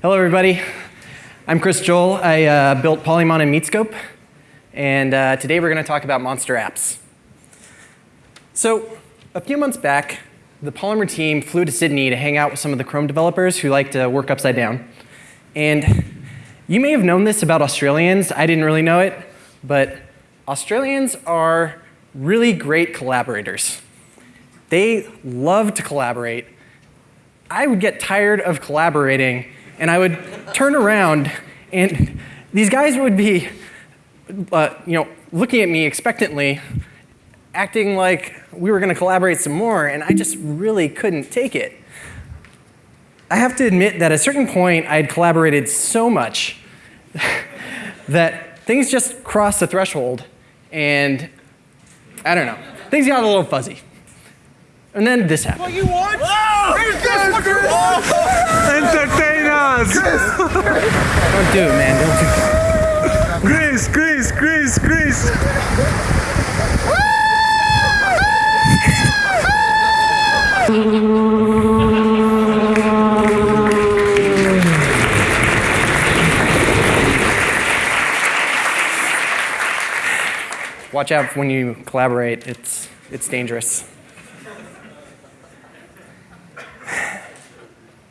Hello, everybody. I'm Chris Joel. I uh, built Polymon and Meetscope, and uh, today we're going to talk about monster apps. So, a few months back, the Polymer team flew to Sydney to hang out with some of the Chrome developers who like to work upside down. And you may have known this about Australians. I didn't really know it, but Australians are really great collaborators. They love to collaborate. I would get tired of collaborating and I would turn around and these guys would be, uh, you know, looking at me expectantly, acting like we were going to collaborate some more, and I just really couldn't take it. I have to admit that at a certain point, I had collaborated so much that things just crossed the threshold, and I don't know, things got a little fuzzy. And then this happened. What you want? Oh, Entertain us! Don't do it, man. Don't do it. Chris, Chris, Chris, Chris! Watch out when you collaborate. It's, it's dangerous.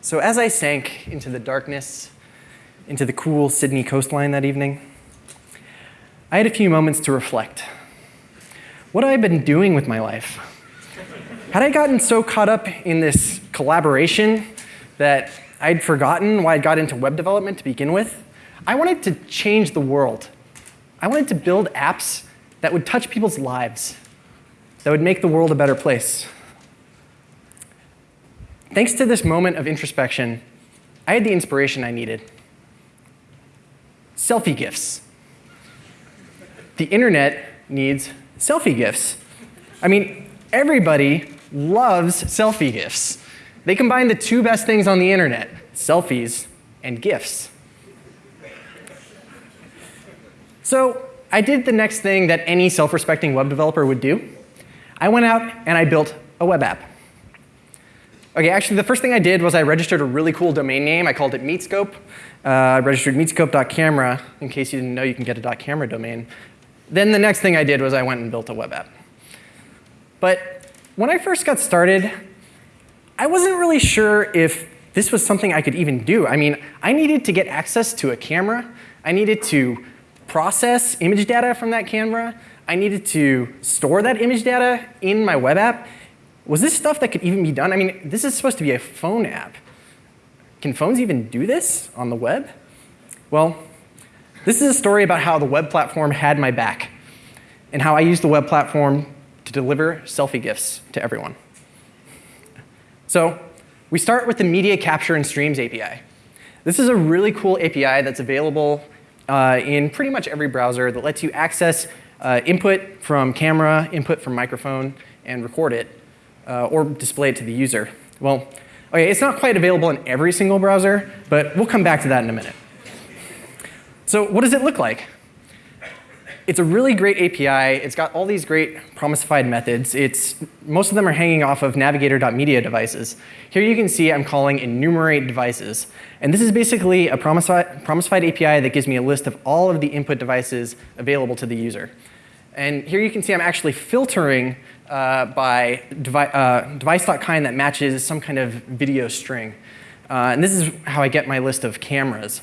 So as I sank into the darkness, into the cool Sydney coastline that evening, I had a few moments to reflect. What had I been doing with my life? Had I gotten so caught up in this collaboration that I'd forgotten why I got into web development to begin with? I wanted to change the world. I wanted to build apps that would touch people's lives, that would make the world a better place. Thanks to this moment of introspection, I had the inspiration I needed. Selfie gifts. The internet needs selfie gifts. I mean, everybody loves selfie gifts. They combine the two best things on the internet, selfies and gifts. So I did the next thing that any self-respecting web developer would do. I went out and I built a web app. Okay, actually the first thing I did was I registered a really cool domain name. I called it Meetscope. Uh, I registered meetscope.camera. In case you didn't know, you can get a .camera domain. Then the next thing I did was I went and built a web app. But when I first got started, I wasn't really sure if this was something I could even do. I mean, I needed to get access to a camera. I needed to process image data from that camera. I needed to store that image data in my web app. Was this stuff that could even be done? I mean, this is supposed to be a phone app. Can phones even do this on the web? Well, this is a story about how the web platform had my back and how I used the web platform to deliver selfie gifts to everyone. So we start with the Media Capture and Streams API. This is a really cool API that's available uh, in pretty much every browser that lets you access uh, input from camera, input from microphone, and record it, uh, or display it to the user. Well, okay, it's not quite available in every single browser, but we'll come back to that in a minute. So what does it look like? It's a really great API. It's got all these great promisified methods. It's, most of them are hanging off of navigator.media devices. Here you can see I'm calling enumerate devices. And this is basically a promiseified API that gives me a list of all of the input devices available to the user. And here you can see I'm actually filtering uh, by devi uh, device.kind that matches some kind of video string. Uh, and this is how I get my list of cameras.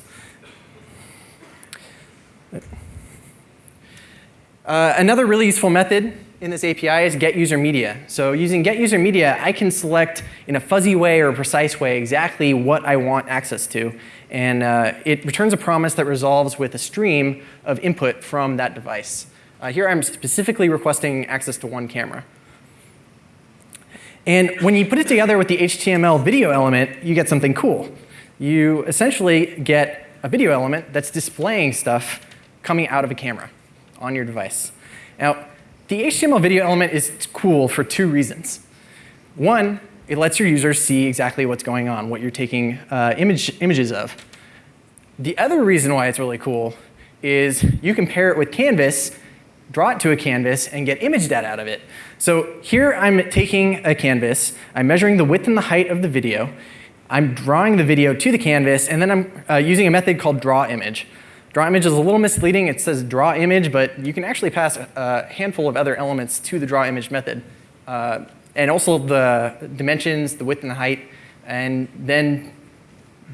Uh, another really useful method in this API is get user media. So using get user media, I can select in a fuzzy way or a precise way exactly what I want access to. And uh, it returns a promise that resolves with a stream of input from that device. Uh, here I'm specifically requesting access to one camera. And when you put it together with the HTML video element, you get something cool. You essentially get a video element that's displaying stuff coming out of a camera on your device. Now, the HTML video element is cool for two reasons. One, it lets your users see exactly what's going on, what you're taking uh, image, images of. The other reason why it's really cool is you can pair it with Canvas, draw it to a canvas, and get image data out of it. So here I'm taking a canvas, I'm measuring the width and the height of the video, I'm drawing the video to the canvas, and then I'm uh, using a method called draw image. Draw image is a little misleading. It says draw image, but you can actually pass a handful of other elements to the draw image method. Uh, and also the dimensions, the width and the height, and then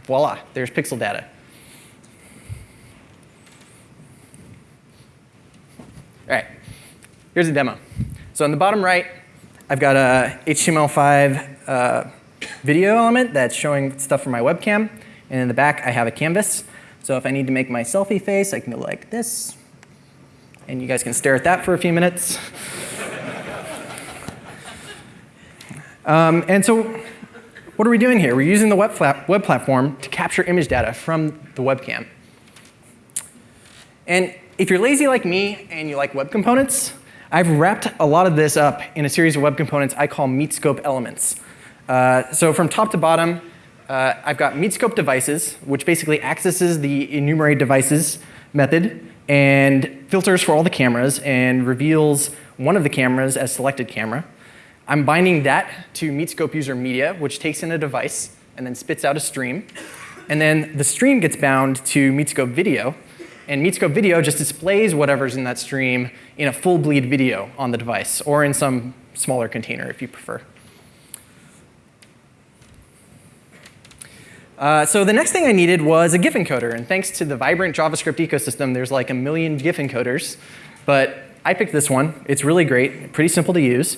voila, there's pixel data. All right, here's a demo. So on the bottom right, I've got a HTML5 uh, video element that's showing stuff from my webcam. And in the back, I have a canvas. So if I need to make my selfie face, I can go like this. And you guys can stare at that for a few minutes. um, and so what are we doing here? We're using the web, web platform to capture image data from the webcam. And if you're lazy like me and you like web components, I've wrapped a lot of this up in a series of web components I call Meetscope elements. Uh, so from top to bottom, uh, I've got Meetscope devices, which basically accesses the enumerate devices method and filters for all the cameras and reveals one of the cameras as selected camera. I'm binding that to Meetscope user media, which takes in a device and then spits out a stream. And then the stream gets bound to Meetscope video. And Meetscope video just displays whatever's in that stream in a full bleed video on the device or in some smaller container if you prefer. Uh, so the next thing I needed was a GIF encoder. And thanks to the vibrant JavaScript ecosystem, there's like a million GIF encoders. But I picked this one. It's really great, pretty simple to use.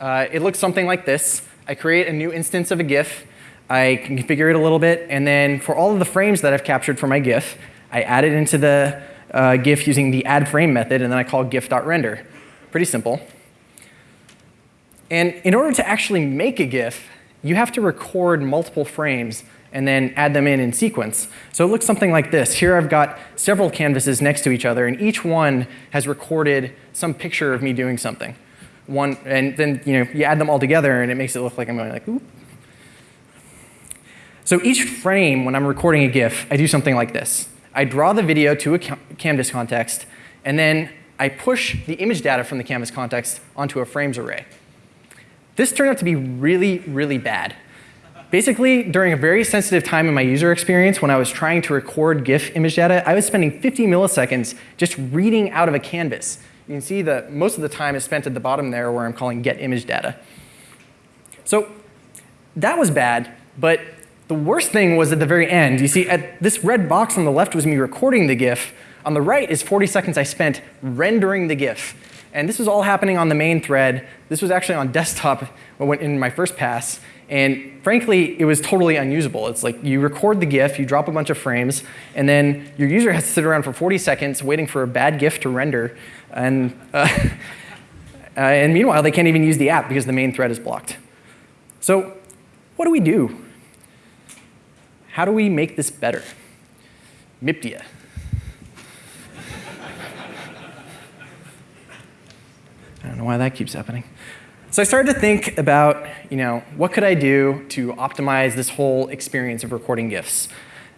Uh, it looks something like this. I create a new instance of a GIF. I configure it a little bit. And then for all of the frames that I've captured for my GIF, I add it into the uh, GIF using the add frame method, and then I call gif.render. Pretty simple. And in order to actually make a GIF, you have to record multiple frames and then add them in in sequence. So it looks something like this. Here I've got several canvases next to each other, and each one has recorded some picture of me doing something. One, and then you know you add them all together, and it makes it look like I'm going like, oop. So each frame, when I'm recording a GIF, I do something like this. I draw the video to a canvas context, and then I push the image data from the canvas context onto a frames array. This turned out to be really, really bad. Basically, during a very sensitive time in my user experience when I was trying to record GIF image data, I was spending 50 milliseconds just reading out of a canvas. You can see that most of the time is spent at the bottom there where I'm calling get image data. So that was bad, but the worst thing was at the very end. You see, at this red box on the left was me recording the GIF. On the right is 40 seconds I spent rendering the GIF. And this was all happening on the main thread. This was actually on desktop when in my first pass. And frankly, it was totally unusable. It's like you record the GIF, you drop a bunch of frames, and then your user has to sit around for 40 seconds waiting for a bad GIF to render. And, uh, uh, and meanwhile, they can't even use the app because the main thread is blocked. So what do we do? How do we make this better? Miptia. I don't know why that keeps happening. So I started to think about, you know, what could I do to optimize this whole experience of recording GIFs?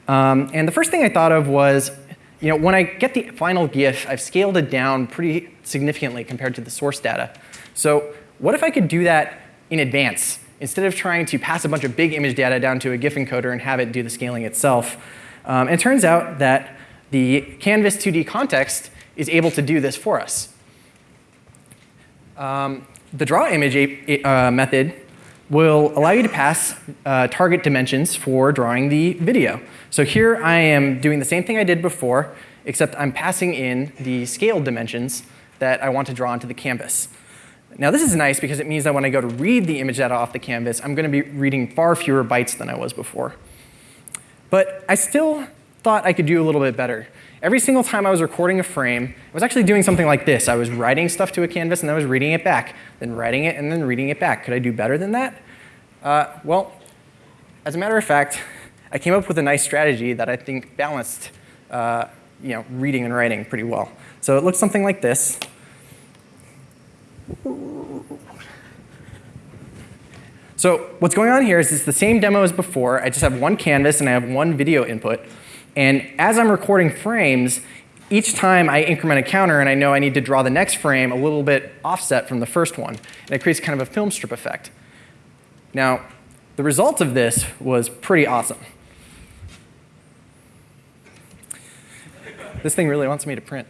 Um, and the first thing I thought of was, you know, when I get the final GIF, I've scaled it down pretty significantly compared to the source data. So what if I could do that in advance? Instead of trying to pass a bunch of big image data down to a GIF encoder and have it do the scaling itself. Um, it turns out that the Canvas 2D context is able to do this for us. Um, the draw image uh, method will allow you to pass uh, target dimensions for drawing the video. So here I am doing the same thing I did before, except I'm passing in the scale dimensions that I want to draw onto the canvas. Now this is nice because it means that when I go to read the image data off the canvas, I'm going to be reading far fewer bytes than I was before. But I still thought I could do a little bit better. Every single time I was recording a frame, I was actually doing something like this. I was writing stuff to a canvas and then I was reading it back, then writing it and then reading it back. Could I do better than that? Uh, well, as a matter of fact, I came up with a nice strategy that I think balanced uh, you know, reading and writing pretty well. So it looks something like this. So what's going on here is it's the same demo as before. I just have one canvas and I have one video input. And as I'm recording frames, each time I increment a counter and I know I need to draw the next frame a little bit offset from the first one. And it creates kind of a film strip effect. Now, The result of this was pretty awesome. This thing really wants me to print.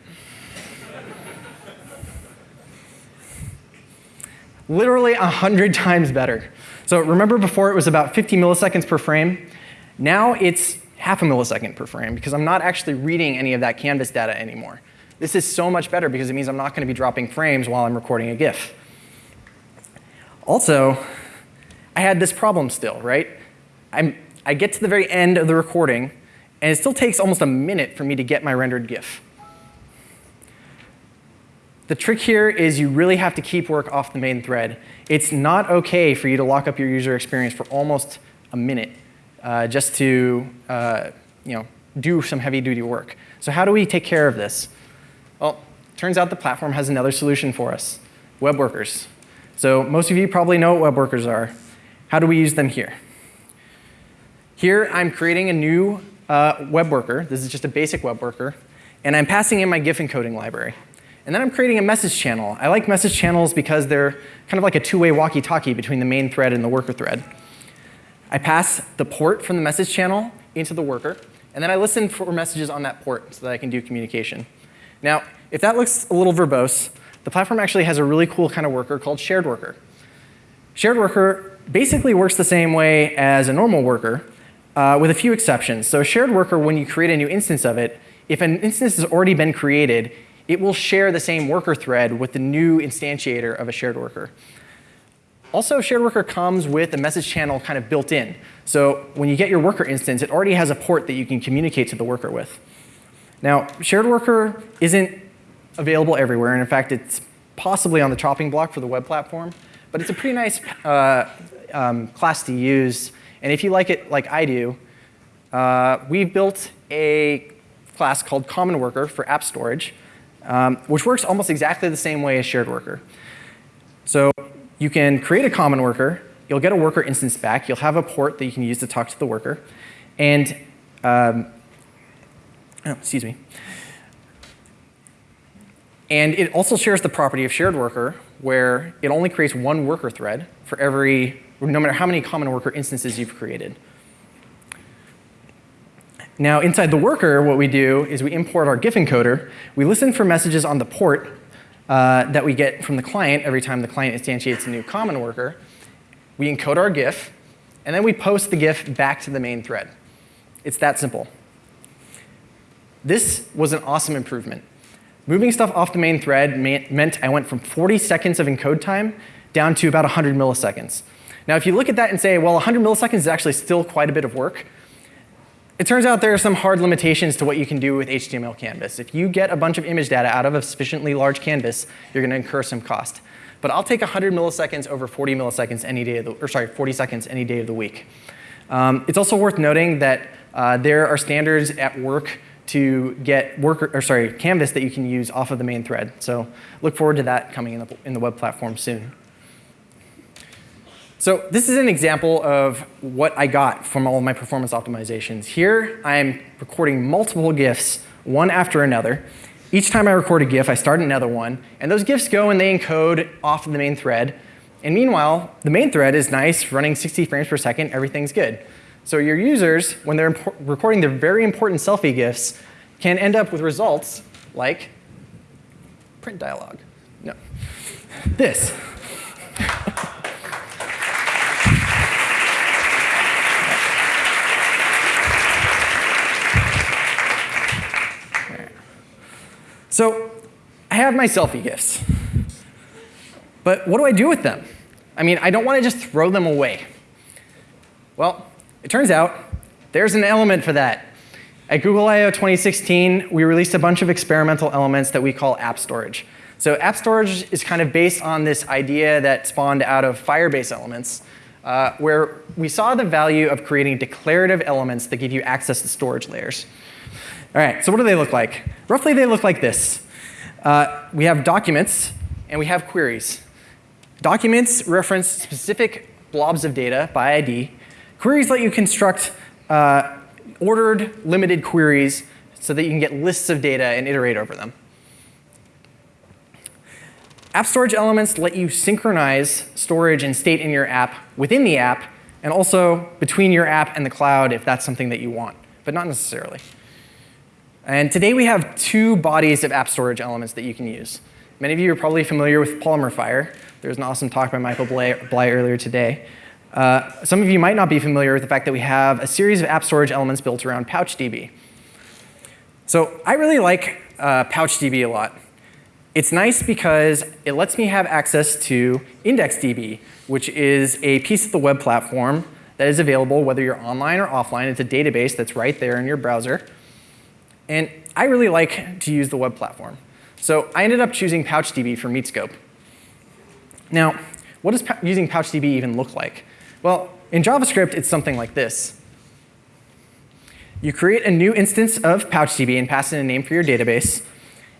Literally 100 times better. So remember before it was about 50 milliseconds per frame? Now it's half a millisecond per frame because I'm not actually reading any of that canvas data anymore. This is so much better because it means I'm not going to be dropping frames while I'm recording a GIF. Also, I had this problem still, right? I'm, I get to the very end of the recording, and it still takes almost a minute for me to get my rendered GIF. The trick here is you really have to keep work off the main thread. It's not OK for you to lock up your user experience for almost a minute uh, just to uh, you know, do some heavy-duty work. So how do we take care of this? Well, turns out the platform has another solution for us, web workers. So most of you probably know what web workers are. How do we use them here? Here, I'm creating a new uh, web worker. This is just a basic web worker. And I'm passing in my GIF encoding library. And then I'm creating a message channel. I like message channels because they're kind of like a two-way walkie-talkie between the main thread and the worker thread. I pass the port from the message channel into the worker, and then I listen for messages on that port so that I can do communication. Now, if that looks a little verbose, the platform actually has a really cool kind of worker called shared worker. Shared worker basically works the same way as a normal worker, uh, with a few exceptions. So a shared worker, when you create a new instance of it, if an instance has already been created, it will share the same worker thread with the new instantiator of a shared worker. Also, shared worker comes with a message channel kind of built in. So when you get your worker instance, it already has a port that you can communicate to the worker with. Now, shared worker isn't available everywhere, and in fact, it's possibly on the chopping block for the web platform, but it's a pretty nice uh, um, class to use. And if you like it like I do, uh, we've built a class called Common Worker for app storage, um, which works almost exactly the same way as shared worker. So you can create a common worker. You'll get a worker instance back. You'll have a port that you can use to talk to the worker. And, um, oh, excuse me. And it also shares the property of shared worker, where it only creates one worker thread for every, no matter how many common worker instances you've created. Now, inside the worker, what we do is we import our GIF encoder. We listen for messages on the port uh, that we get from the client every time the client instantiates a new common worker. We encode our GIF, and then we post the GIF back to the main thread. It's that simple. This was an awesome improvement. Moving stuff off the main thread meant I went from 40 seconds of encode time down to about 100 milliseconds. Now, if you look at that and say, well, 100 milliseconds is actually still quite a bit of work, it turns out there are some hard limitations to what you can do with HTML canvas. If you get a bunch of image data out of a sufficiently large canvas, you're going to incur some cost. But I'll take 100 milliseconds over 40 milliseconds any day of the, or sorry, 40 seconds any day of the week. Um, it's also worth noting that uh, there are standards at work to get work, or sorry, canvas that you can use off of the main thread. So look forward to that coming in the, in the web platform soon. So this is an example of what I got from all of my performance optimizations. Here, I'm recording multiple GIFs, one after another. Each time I record a GIF, I start another one, and those GIFs go and they encode off of the main thread. And meanwhile, the main thread is nice, running 60 frames per second, everything's good. So your users, when they're recording their very important selfie GIFs, can end up with results like print dialog. No. This. So I have my selfie gifts. But what do I do with them? I mean, I don't want to just throw them away. Well, it turns out there's an element for that. At Google I.O. 2016, we released a bunch of experimental elements that we call app storage. So app storage is kind of based on this idea that spawned out of Firebase elements, uh, where we saw the value of creating declarative elements that give you access to storage layers. All right, so what do they look like? Roughly, they look like this. Uh, we have documents, and we have queries. Documents reference specific blobs of data by ID. Queries let you construct uh, ordered, limited queries so that you can get lists of data and iterate over them. App storage elements let you synchronize storage and state in your app within the app and also between your app and the cloud if that's something that you want, but not necessarily. And today we have two bodies of app storage elements that you can use. Many of you are probably familiar with Polymer Fire. There was an awesome talk by Michael Bleigh earlier today. Uh, some of you might not be familiar with the fact that we have a series of app storage elements built around PouchDB. So I really like uh, PouchDB a lot. It's nice because it lets me have access to IndexedDB, which is a piece of the web platform that is available whether you're online or offline. It's a database that's right there in your browser. And I really like to use the web platform. So I ended up choosing PouchDB for Meetscope. Now, what does using PouchDB even look like? Well, in JavaScript, it's something like this. You create a new instance of PouchDB and pass in a name for your database.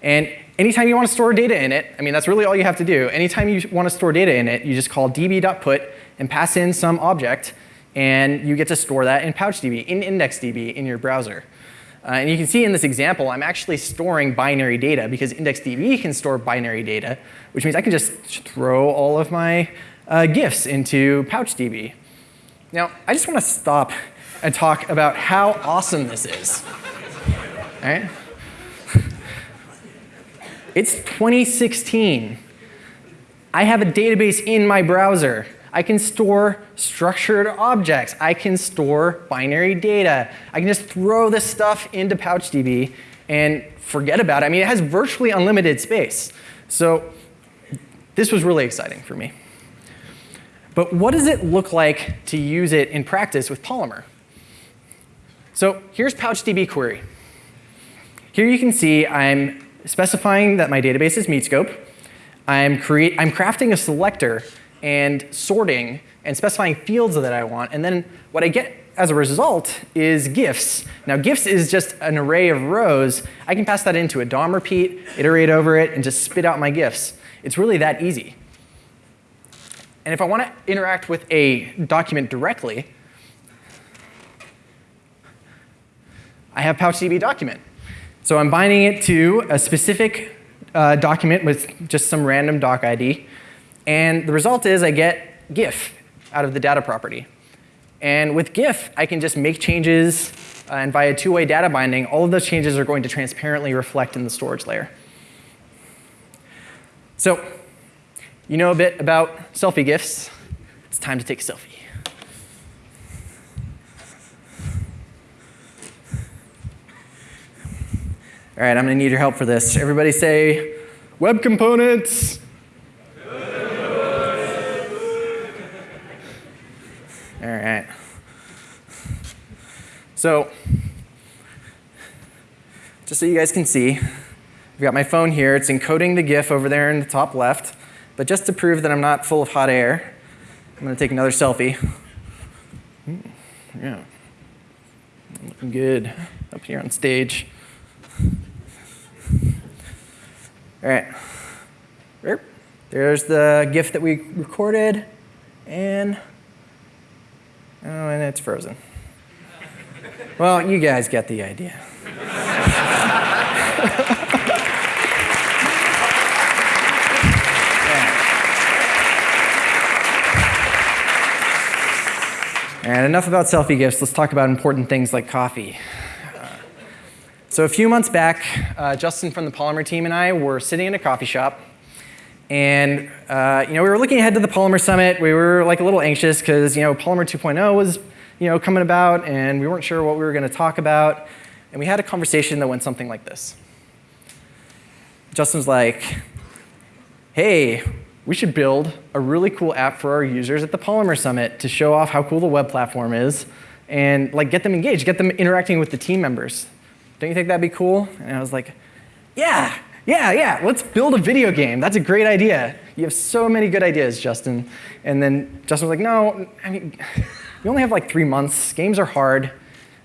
And anytime you want to store data in it, I mean, that's really all you have to do. Anytime you want to store data in it, you just call db.put and pass in some object, and you get to store that in PouchDB, in IndexedDB in your browser. Uh, and you can see in this example, I'm actually storing binary data because IndexedDB can store binary data, which means I can just throw all of my uh, GIFs into PouchDB. Now, I just want to stop and talk about how awesome this is. All right? It's 2016. I have a database in my browser. I can store structured objects. I can store binary data. I can just throw this stuff into PouchDB and forget about it. I mean, it has virtually unlimited space. So this was really exciting for me. But what does it look like to use it in practice with Polymer? So here's PouchDB query. Here you can see I'm specifying that my database is Meetscope. I'm, I'm crafting a selector and sorting and specifying fields that I want. And then what I get as a result is GIFs. Now GIFs is just an array of rows. I can pass that into a DOM repeat, iterate over it, and just spit out my GIFs. It's really that easy. And if I want to interact with a document directly, I have PouchDB document. So I'm binding it to a specific uh, document with just some random doc ID. And the result is I get GIF out of the data property. And with GIF, I can just make changes, uh, and via two-way data binding, all of those changes are going to transparently reflect in the storage layer. So you know a bit about selfie GIFs. It's time to take a selfie. All right, I'm going to need your help for this. Everybody say, web components. All right. So, just so you guys can see, I've got my phone here. It's encoding the GIF over there in the top left. But just to prove that I'm not full of hot air, I'm going to take another selfie. Hmm, yeah. Looking good up here on stage. All right. There's the GIF that we recorded. And Oh, and it's frozen. well, you guys get the idea. And enough about selfie gifts, Let's talk about important things like coffee. Uh, so a few months back, uh, Justin from the Polymer team and I were sitting in a coffee shop and uh, you know, we were looking ahead to the Polymer Summit. We were like a little anxious because you know, Polymer 2.0 was you know, coming about, and we weren't sure what we were going to talk about. And we had a conversation that went something like this. Justin's like, hey, we should build a really cool app for our users at the Polymer Summit to show off how cool the web platform is and like get them engaged, get them interacting with the team members. Don't you think that'd be cool? And I was like, yeah, yeah, yeah, let's build a video game. That's a great idea. You have so many good ideas, Justin. And then Justin was like, no, I mean, you only have like three months. Games are hard.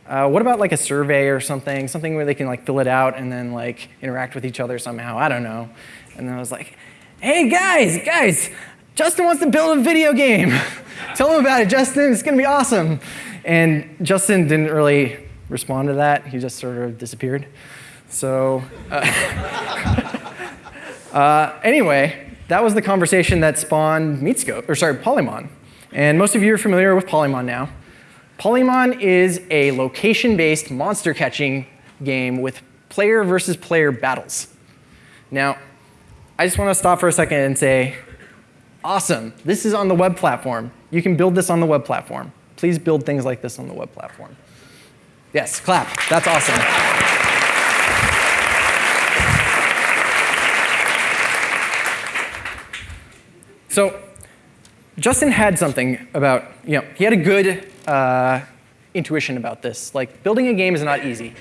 Uh, what about like a survey or something, something where they can like fill it out and then like interact with each other somehow? I don't know. And then I was like, hey guys, guys, Justin wants to build a video game. Tell him about it, Justin. It's gonna be awesome. And Justin didn't really respond to that. He just sort of disappeared. So uh, uh, anyway, that was the conversation that spawned Meetscope, or sorry, Polymon. And most of you are familiar with Polymon now. Polymon is a location-based monster catching game with player versus player battles. Now, I just want to stop for a second and say, awesome, this is on the web platform. You can build this on the web platform. Please build things like this on the web platform. Yes, clap. That's awesome. So Justin had something about, you know, he had a good uh, intuition about this. Like, building a game is not easy.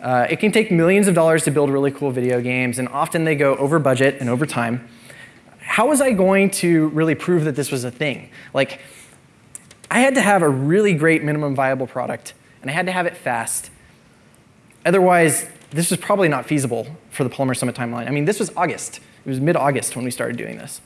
Uh, it can take millions of dollars to build really cool video games, and often they go over budget and over time. How was I going to really prove that this was a thing? Like, I had to have a really great minimum viable product, and I had to have it fast. Otherwise, this was probably not feasible for the Polymer Summit timeline. I mean, this was August. It was mid-August when we started doing this.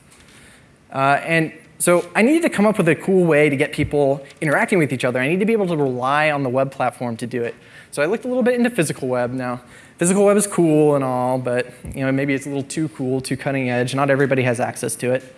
Uh, and so I needed to come up with a cool way to get people interacting with each other. I need to be able to rely on the web platform to do it. So I looked a little bit into physical web. Now, physical web is cool and all, but you know, maybe it's a little too cool, too cutting edge. Not everybody has access to it.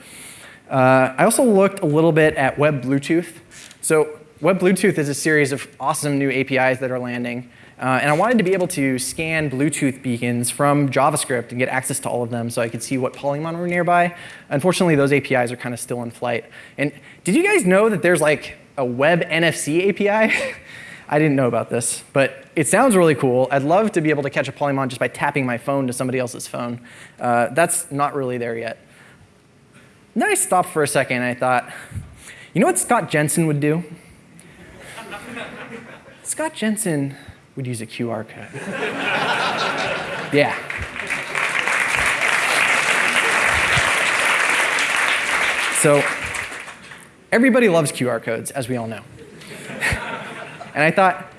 Uh, I also looked a little bit at Web Bluetooth. So Web Bluetooth is a series of awesome new APIs that are landing. Uh, and I wanted to be able to scan Bluetooth beacons from JavaScript and get access to all of them so I could see what Polymon were nearby. Unfortunately, those APIs are kind of still in flight. And did you guys know that there's like a web NFC API? I didn't know about this, but it sounds really cool. I'd love to be able to catch a Polymon just by tapping my phone to somebody else's phone. Uh, that's not really there yet. Then I stopped for a second and I thought, you know what Scott Jenson would do? Scott Jenson would use a QR code. yeah. So everybody loves QR codes, as we all know. and I thought,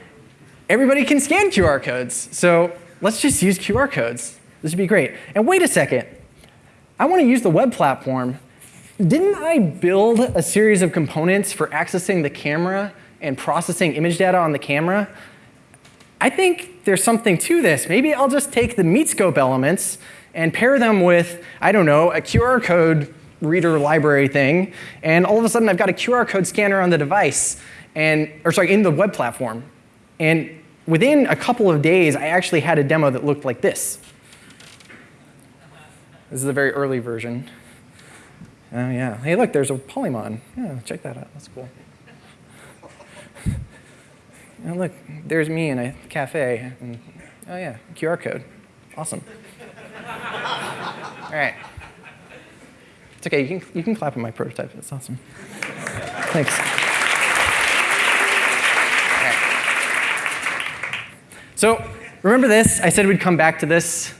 everybody can scan QR codes, so let's just use QR codes. This would be great. And wait a second. I want to use the web platform. Didn't I build a series of components for accessing the camera and processing image data on the camera I think there's something to this. Maybe I'll just take the Meetscope elements and pair them with, I don't know, a QR code reader library thing, and all of a sudden I've got a QR code scanner on the device, and, or sorry, in the web platform. And within a couple of days, I actually had a demo that looked like this. This is a very early version. Oh yeah, hey look, there's a Polymon. Yeah, check that out, that's cool. Oh, look, there's me in a cafe. And, oh, yeah, QR code. Awesome. All right. It's OK. You can, you can clap at my prototype. That's awesome. Thanks. So remember this? I said we'd come back to this.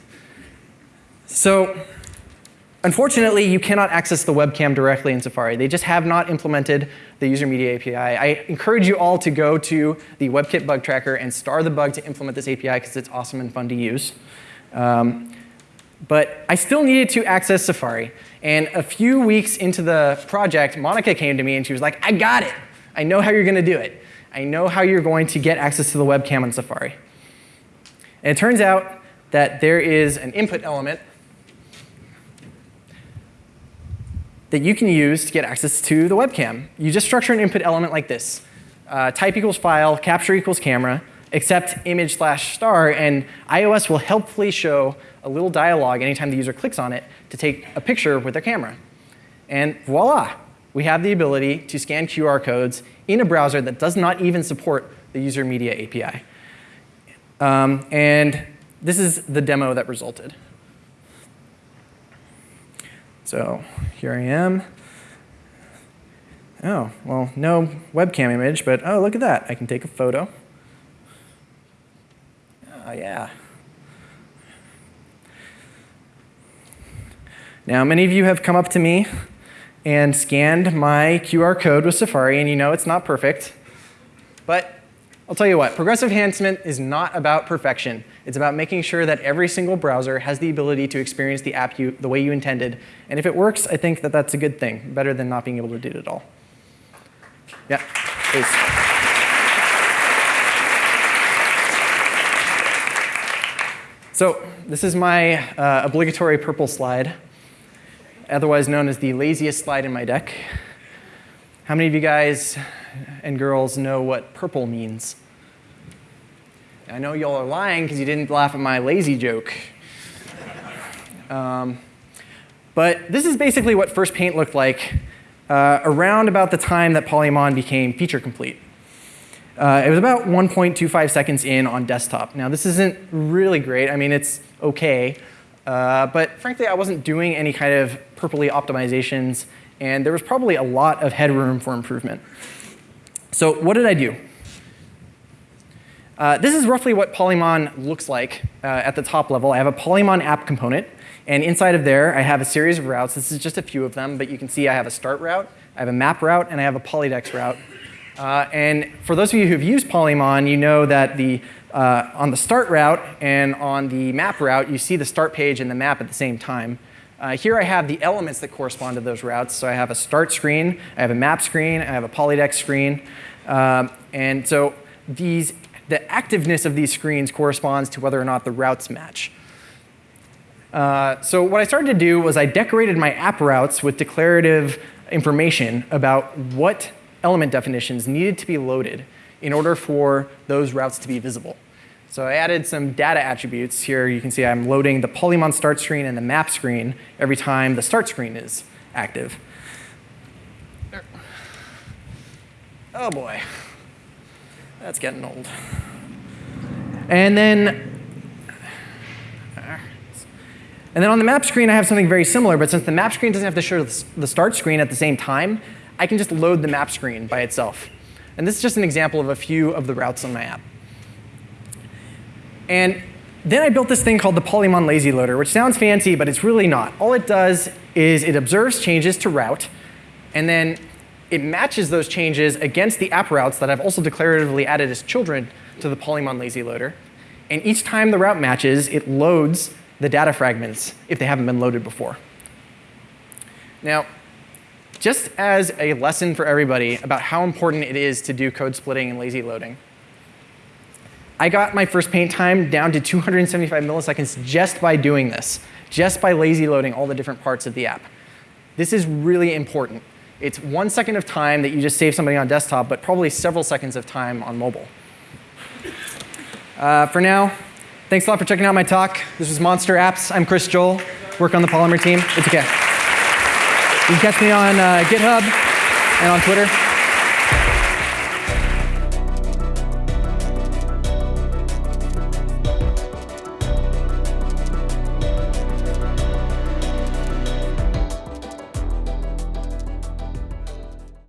So Unfortunately, you cannot access the webcam directly in Safari. They just have not implemented the user media API. I encourage you all to go to the WebKit bug tracker and star the bug to implement this API because it's awesome and fun to use. Um, but I still needed to access Safari. And a few weeks into the project, Monica came to me and she was like, I got it. I know how you're going to do it. I know how you're going to get access to the webcam on Safari. And it turns out that there is an input element that you can use to get access to the webcam. You just structure an input element like this. Uh, type equals file, capture equals camera, accept image slash star, and iOS will helpfully show a little dialog anytime the user clicks on it to take a picture with their camera. And voila, we have the ability to scan QR codes in a browser that does not even support the user media API. Um, and this is the demo that resulted. So here I am. Oh, well, no webcam image, but oh, look at that. I can take a photo. Oh, yeah. Now, many of you have come up to me and scanned my QR code with Safari, and you know it's not perfect. But I'll tell you what, progressive enhancement is not about perfection. It's about making sure that every single browser has the ability to experience the app you, the way you intended. And if it works, I think that that's a good thing, better than not being able to do it at all. Yeah, please. So this is my uh, obligatory purple slide, otherwise known as the laziest slide in my deck. How many of you guys and girls know what purple means? I know y'all are lying because you didn't laugh at my lazy joke. Um, but this is basically what first paint looked like uh, around about the time that Polymon became feature complete. Uh, it was about 1.25 seconds in on desktop. Now, this isn't really great. I mean, it's OK. Uh, but frankly, I wasn't doing any kind of purpley optimizations, and there was probably a lot of headroom for improvement. So what did I do? Uh, this is roughly what Polymon looks like uh, at the top level. I have a Polymon app component, and inside of there, I have a series of routes. This is just a few of them, but you can see I have a start route, I have a map route, and I have a Polydex route. Uh, and for those of you who've used Polymon, you know that the, uh, on the start route and on the map route, you see the start page and the map at the same time. Uh, here I have the elements that correspond to those routes. So I have a start screen, I have a map screen, I have a Polydex screen. Um, and so these, the activeness of these screens corresponds to whether or not the routes match. Uh, so what I started to do was I decorated my app routes with declarative information about what element definitions needed to be loaded in order for those routes to be visible. So I added some data attributes. Here you can see I'm loading the Polymon start screen and the map screen every time the start screen is active. Oh boy, that's getting old. And then and then on the map screen, I have something very similar, but since the map screen doesn't have to show the start screen at the same time, I can just load the map screen by itself. And this is just an example of a few of the routes on my app. And then I built this thing called the Polymon Lazy Loader, which sounds fancy, but it's really not. All it does is it observes changes to route, and then it matches those changes against the app routes that I've also declaratively added as children to the Polymon Lazy Loader. And each time the route matches, it loads the data fragments if they haven't been loaded before. Now, just as a lesson for everybody about how important it is to do code splitting and lazy loading, I got my first paint time down to 275 milliseconds just by doing this, just by lazy loading all the different parts of the app. This is really important. It's one second of time that you just save somebody on desktop, but probably several seconds of time on mobile. Uh, for now, thanks a lot for checking out my talk. This was Monster Apps. I'm Chris Joel, work on the Polymer team. It's okay. You can catch me on uh, GitHub and on Twitter.